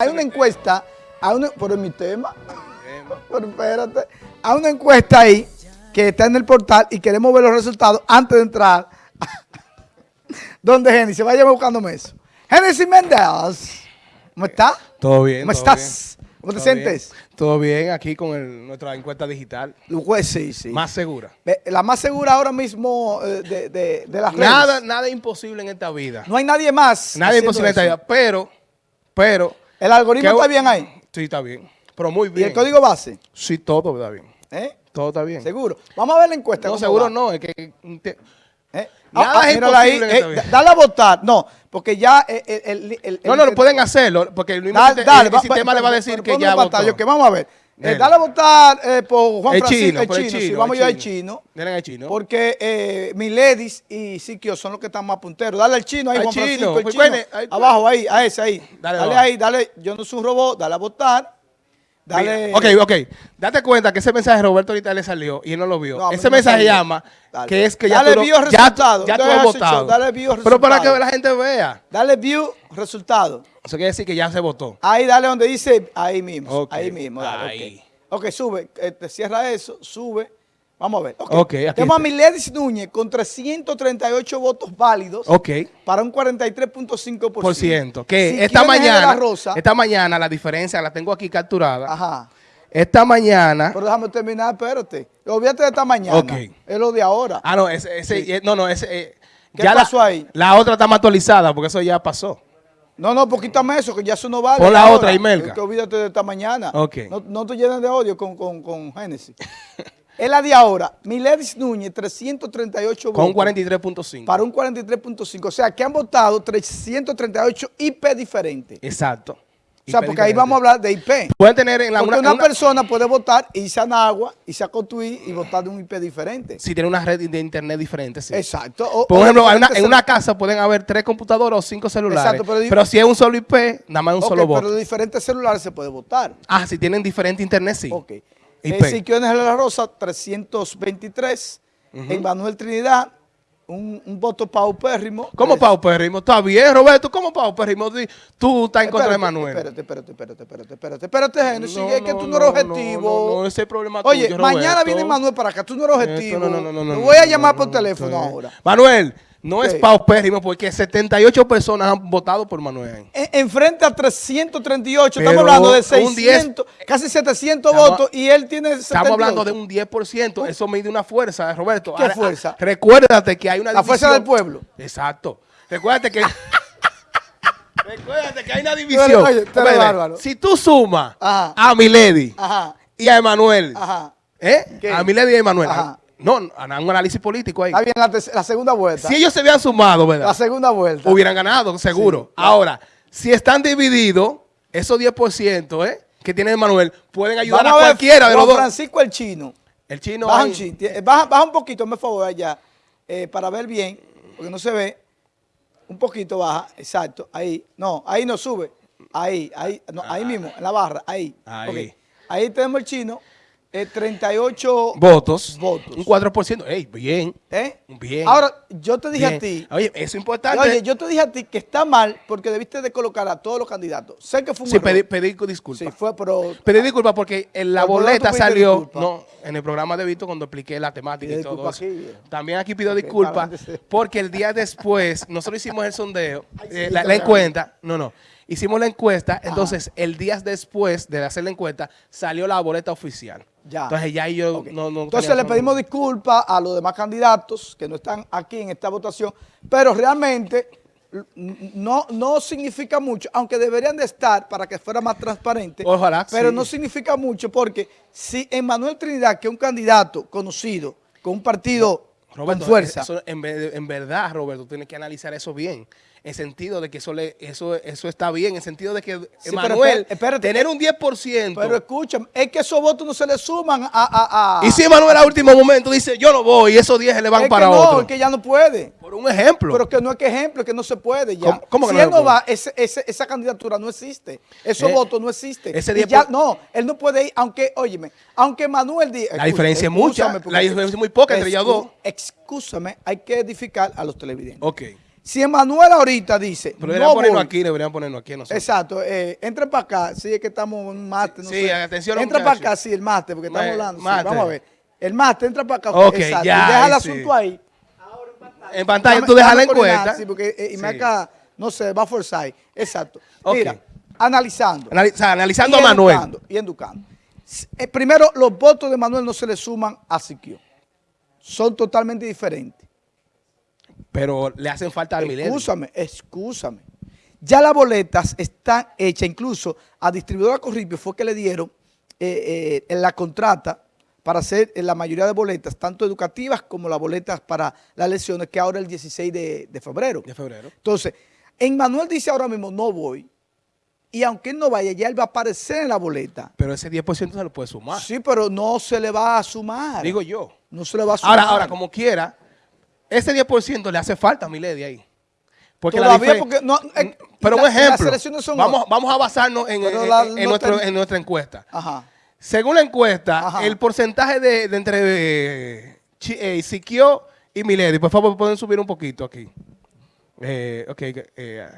Hay una encuesta, hay una, en mi tema, pero espérate, hay una encuesta ahí que está en el portal y queremos ver los resultados antes de entrar. ¿Dónde Genesis? Vaya buscándome eso. Genesis Méndez, ¿cómo está? Todo bien. ¿Cómo todo estás? bien. ¿Cómo te Todo sientes? bien. Todo bien, aquí con el- nuestra encuesta digital. Pues sí, sí. Más segura. La más segura ahora mismo eh, de, de, de las redes. Nada, nada imposible en esta vida. No hay nadie más. Nada imposible en esta vida. Pero, pero. El algoritmo ¿qué- está bien ahí. Sí, está bien. Pero muy ¿Y bien. el código base? Sí, todo está bien. ¿Eh? Todo está bien. Seguro. Vamos a ver la encuesta. No, seguro va. no. Es que. te- ¿Eh? Nada es ahí, en esta eh, dale a votar. No, porque ya eh, el... el- el- No, no, lo pueden hacerlo. Porque el mismo dale, el va- sistema va- le va a decir que ya votó. que vamos a ver. Eh, dale a votar eh, por Juan El Francisco, chino, el por el chino, sí, chino, vamos yo al chino. chino. Denle al chino. Porque eh, Miledis y Siquio son los que están más punteros. Dale al chino ahí, Al Juan chino, Francisco, el pues, chino. ahí- Abajo, ahí, a ese ahí. Dale ahí, dale. Yo no soy un robot, dale a votar. Dale. Ok, ok. Date cuenta que ese mensaje Roberto ahorita le salió y él no lo vio. No, a ese mensaje salió. llama Dale. que es que ya Dale tú, view ya, resultado. ya tú has show, votado. dale view Pero para que la gente vea. Dale view, resultado. Eso quiere decir que ya se votó. Ahí dale donde dice, ahí mismo, ahí mismo. Dale, ahí. ok. Ok, sube, eh, te cierra eso, sube. Vamos a ver. Ok, Ok, aquí Tenemos a. Miledis Núñez con 338 votos válidos Ok. para un 43.5%. Por ciento. Que Si esta mañana, Rosa, esta mañana la diferencia la tengo aquí capturada. ajá. Esta mañana. Pero déjame terminar, espérate. Olvídate de esta mañana. Ok. Es lo de ahora. Ah, no, ese, ese- eh, no, no, ese. eh, ¿Qué ya pasó la, ahí? La otra está más actualizada porque eso ya pasó. No, no, pues quítame eso, que ya eso no vale. Pon la otra, Imelka. Es Que olvídate de esta mañana. Ok. No, no te llenes de odio con, con, con Génesis. es la de ahora. Miledis Núñez, 338 Con un votos. 43.5. Para un 43.5. O sea, que han votado 338 IP diferentes. Exacto. O sea, porque ahí vamos a hablar de IP. Pueden tener en la Porque una, persona puede votar, irse a Nagua, irse a Cotuí y votar de un IP diferente. si tiene una red de internet diferente, sí. Exacto. O- Por ejemplo, una- en una casa pueden haber tres computadoras o cinco celulares. Exacto, pero si es un solo IP, nada más un solo voto. pero de diferentes celulares se puede votar. Ah, si tienen diferente internet, sí. Ok. IP. Eh, Siquiones de la Rosa, 323. En Manuel Trinidad, un, un voto paupérrimo. ¿Cómo Eh, paupérrimo? Está bien, Roberto. ¿Cómo paupérrimo? Tú estás en contra de espérate, Manuel. Espérate, espérate, espérate, espérate, espérate, espérate, Genesis, No, es que no, tú no eres no, objetivo. no, no, ese es el problema Oye, tuyo, mañana Roberto. viene Manuel para acá, tú no eres objetivo. Esto no, no, no, no, no, voy a llamar por no, teléfono no. ahora. Manuel, no es ¿Qué? paupérrimo porque 78 personas han votado por Manuel. En, enfrente a 338, Pero estamos hablando de un 600, casi 700 Estamos- votos y él tiene 78. Estamos hablando de un 10%. Eso mide una fuerza, Roberto. ¿Qué Ahora, fuerza? Recuérdate que hay una La fuerza división. del pueblo. Exacto. Recuérdate que... Recuérdate que hay una división. oye. Si tú sumas Ajá. a Milady Ajá, y a Emanuel, ajá. ¿eh? ¿Qué? A Milady y a Emanuel. No, un análisis político ahí. Está bien la, segunda vuelta. Si ellos se habían sumado, ¿verdad? La segunda vuelta. hubieran ganado, seguro. Ahora, si están divididos, esos 10% ¿eh? que tiene Emanuel pueden ayudar Vamos a, ver, cualquiera de los dos. Francisco el chino. El chino baja, ahí- un chin, baja, baja un poquito, me favor allá, eh, para ver bien, porque no se ve. Un poquito baja, exacto, ahí. No, ahí no sube. Ahí, ahí, no, ahí mismo, en la barra, ahí. Ahí. Ok. Ahí tenemos el chino, eh, 38 votos, Votos. un 4%. Ey, bien. ¿eh? Bien. Ahora, yo te dije bien. a ti, Oye, eso es importante. oye, yo te dije a ti que está mal porque debiste de colocar a todos los candidatos. Sé que fue un sí, error. pedí, pedí disculpas. Sí, fue, pero... Pedí disculpas porque en la boleta salió, no, en el programa de Vito cuando expliqué la temática y todo eso. aquí, viejo. También aquí pido disculpas porque el día después, nosotros hicimos el sondeo, eh, sí, la, la encuesta, no, no, hicimos la encuesta, entonces el día después de hacer la encuesta salió la boleta oficial. Ya. Entonces ya yo no, no Entonces le pedimos disculpas a los demás candidatos que no están aquí en esta votación, pero realmente no, no significa mucho, aunque deberían de estar para que fuera más transparente, Ojalá, pero sí. no significa mucho porque si Emmanuel Trinidad, que es un candidato conocido, con un partido Roberto, con fuerza, eso en, en verdad, Roberto, tienes que analizar eso bien. En sentido de que eso, le, eso, eso está bien, en sentido de que, Sí, tener un 10%. pero escúchame, es que esos votos no se le suman a... a- a- y si Emanuel a último momento dice, yo no voy, y esos 10 se le van es para que no, otro. es que ya no puede. Un ejemplo. Pero que no es que ejemplo, es que no se puede ya. ¿Cómo- cómo que si no él no va, ese- ese- esa candidatura no existe. Esos Eh, votos no existen. ese 10 ya, por- no, él no puede ir, aunque, óyeme, aunque Manuel diga... La diferencia es mucha, porque- la diferencia es muy poca entre ellos dos. Excúsame, hay que edificar a los televidentes. ok. Si Emanuel ahorita dice, Pero deberían no aquí, deberían ponerlo aquí. nosotros. Exacto, eh, entra para acá, sí, es que estamos en un máster, no Sí, sé. atención, Entra para acá, sí, el máster, porque estamos Ma- hablando. sí, vamos a ver. El máster, entra para acá. Ok, exacto, ya, y deja el sí. asunto ahí. En pantalla tú dejas la encuesta. Sí, porque eh, no sé, va a forzar. Exacto. Mira, analizando. Anali- o sea, analizando a Manuel. educando, y educando. Eh, primero, los votos de Manuel no se le suman a Siquio. Son totalmente diferentes. Pero le hacen falta al milenio. Excúsame, excúsame. Ya las boletas están hechas, incluso a distribuidora Corripio fue que le dieron eh, eh, en la contrata para hacer eh, la mayoría de boletas, tanto educativas como las boletas para las elecciones, que ahora es el 16 de, de febrero. De febrero. Entonces, en Manuel dice ahora mismo, no voy, y aunque él no vaya, ya él va a aparecer en la boleta. Pero ese 10% se lo puede sumar. Sí, pero no se le va a sumar. Digo yo. no se le va a sumar. Ahora, ahora, como quiera, ese 10% le hace falta a Milady ahí. Porque la Todavía diferen- porque no, eh, Pero la- un ejemplo. las elecciones son vamos, vamos a basarnos en, Pero en- la- en no nuestro- ten- en nuestra encuesta. Ajá. Según la encuesta, Ajá. el porcentaje de, de entre eh, eh, Siquio y Milady, por favor, pueden subir un poquito aquí. Eh, ok, eh,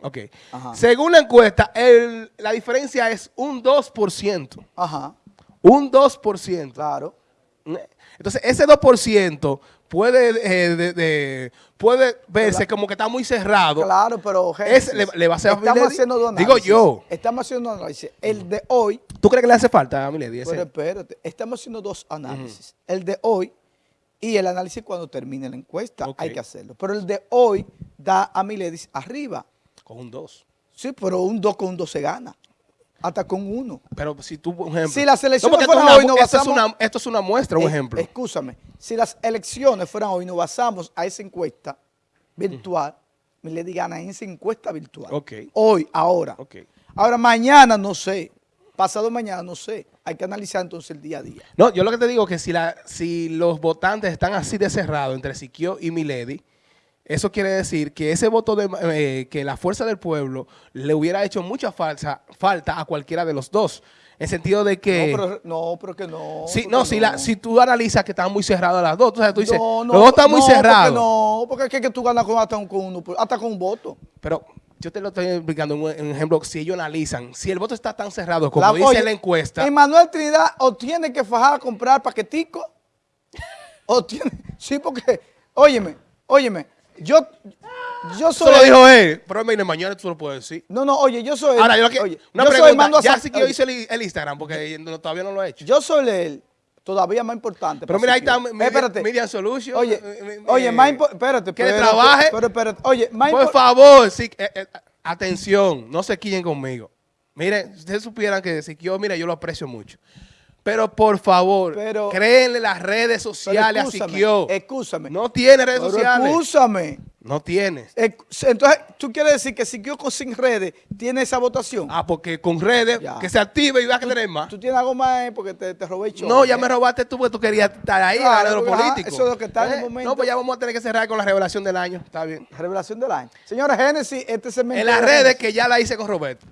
ok. Ajá. Según la encuesta, el- la diferencia es un 2%. Ajá, Un 2%. claro. Entonces, ese 2% puede, eh, de- de- puede verse como que está muy cerrado. Claro, pero Es- le- le va a hacer estamos Milady? haciendo dos Digo yo. Estamos haciendo análisis. El de hoy, ¿Tú crees que le hace falta a Milady? pero espérate, estamos haciendo dos análisis. El de hoy y el análisis cuando termine la encuesta. Hay que hacerlo. Pero el de hoy da a Miledis arriba. Con un 2. Sí, pero un 2 con un 2 se gana. Hasta con uno. Pero si tú, por ejemplo... Si las elecciones fueran una- hoy, no es basamos- una, esto es una muestra, un Eh, ejemplo. Escúchame, si las elecciones fueran hoy, nos basamos a esa encuesta virtual, Milady gana en esa encuesta virtual. Ok. Hoy, ahora. Ok. Ahora, mañana no sé. Pasado mañana no sé. Hay que analizar entonces el día a día. No, yo lo que te digo es que si, la, si los votantes están así de cerrados entre Siquio y Milady, eso quiere decir que ese voto de eh, que la fuerza del pueblo le hubiera hecho mucha falsa, falta a cualquiera de los dos. En sentido de que... no, pero, no, pero que no. Porque no, si, la, si tú analizas que están muy cerradas las dos, entonces tú dices, No, no, los dos están muy no, cerrados. No, porque es que, tú ganas con, hasta, un- con uno, hasta con un voto. Pero yo te lo estoy explicando en un, en un ejemplo, si ellos analizan, si el voto está tan cerrado como La- dice oye, la encuesta, Emanuel Trinidad o tiene que fajar a comprar paquetico o tiene... Sí, porque, óyeme, óyeme, yo, yo eso soy... lo dijo él, pero mire, mañana tú lo puedes decir. No, no, oye, yo soy... Ahora, yo lo que, oye, una yo pregunta, mando a ya sí que yo hice el, el Instagram, porque no- todavía no lo he hecho. Yo soy él, todavía más importante. Pero mira, ahí está. Media- espérate. Media Solution. Oye, oye, más impo- espérate. que trabaje. Pero espérate, oye, más Por favor, sí, eh, eh, atención, no se quillen conmigo. Miren, si ustedes supieran que si yo, mira, yo lo aprecio mucho. Pero por favor, Pero- créenle las redes sociales a Siquio. Excúsame. No tiene redes Pero sociales. excúsame. No tienes. Entonces, ¿tú quieres decir que Siquio con sin redes tiene esa votación? Ah, porque con redes, Ya. que se active y va a tener más. ¿Tú tienes algo más eh, porque te, te robé el show? No, ya ¿eh? me robaste tú porque tú querías estar ahí Claro, en lo porque, ajá, político. eso es lo que está en el momento. No, pues ya vamos a tener que cerrar con la revelación del año. Está bien. Revelación del año. Señora Génesis, este segmento... En las de redes Génesis. que ya la hice con Roberto.